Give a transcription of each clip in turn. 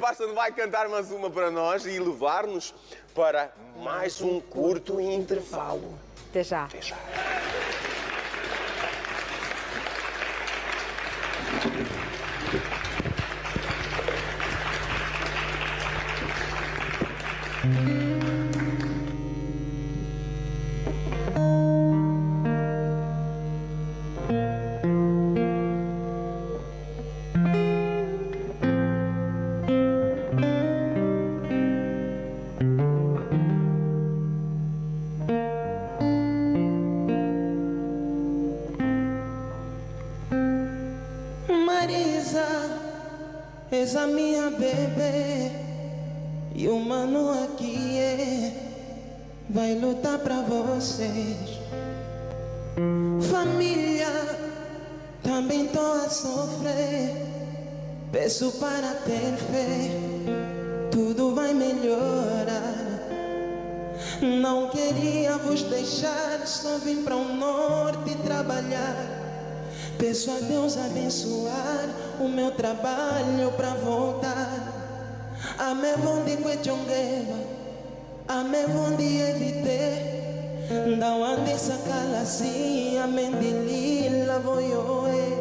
Carson vai cantar mais uma para nós e levar-nos para mais um curto intervalo. Até já. Até já. Marisa, és a minha bebê. E o mano aqui é Vai lutar pra vocês Família, também tô a sofrer. Peço para ter fé Tudo vai melhorar. Não queria vos deixar Só vim para o norte trabalhar Peço a Deus abençoar o meu trabalho para voltar. A me vondi kwechongeva, a me vondi evite. Não ande sacala assim, a mendilila voyoe.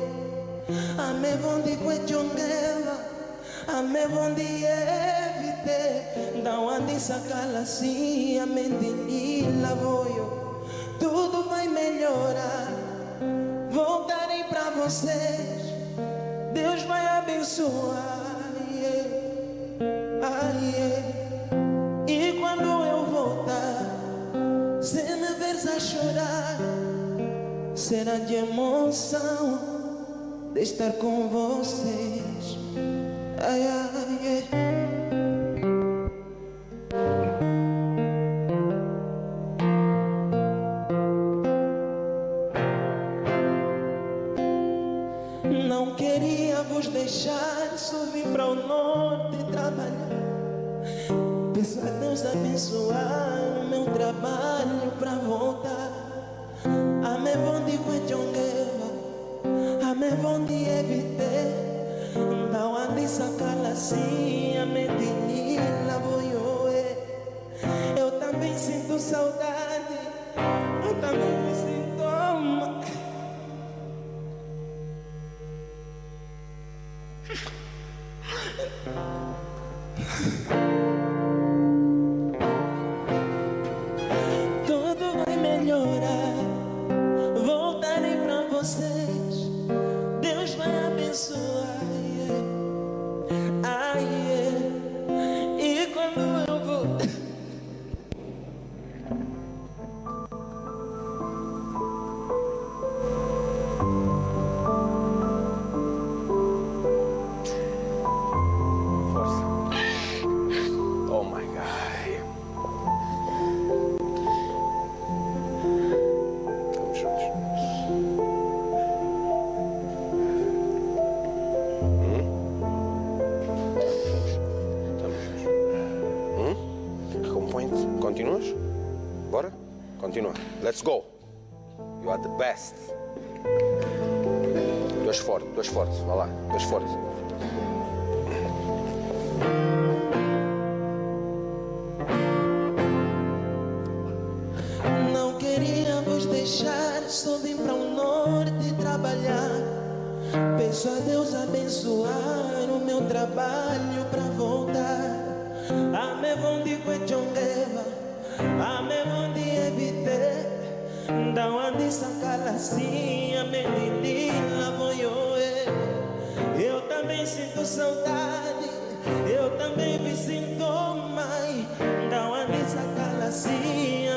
A vondi kwechongeva, a me vondi evite. Não ande sacala assim, a mendilila voyo. Tudo vai melhorar para vocês. Deus vai abençoar. yeah. Ah, yeah. E quando eu voltar, se me veres a chorar, será de emoção de estar com vocês. Ai, ai, yeah. Queria vos deixar, vim para o norte trabalhar. Peço a Deus abençoar o meu trabalho para voltar. A me vondi kwechongeva, a me vondi evite. Não ande sacala assim, a me dinila voyoe. Eu também sinto saudade, you Recompõe-te. Continuas? Bora? Continua. Let's go. You are the best. Tu és forte, tu és forte. Vá lá, tu és forte. Não vos deixar, só vim para o norte trabalhar. Peço a Deus abençoar o meu trabalho para voltar. A me vondi kwechongeva, a me vondi evite. Não ande sacala assim, a me menina voyoe. Eu também sinto saudade, eu também me sinto mãe. Não ande sacala assim,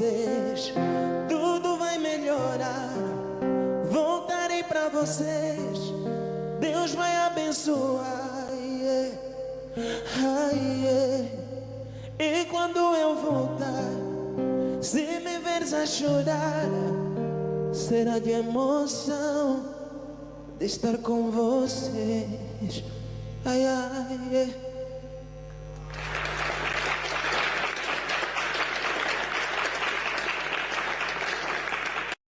vocês. Tudo vai melhorar, voltarei pra vocês. Deus vai abençoar. yeah. Ai, yeah. E quando eu voltar, se me veres a chorar, será de emoção de estar com vocês. Ai, ai, é.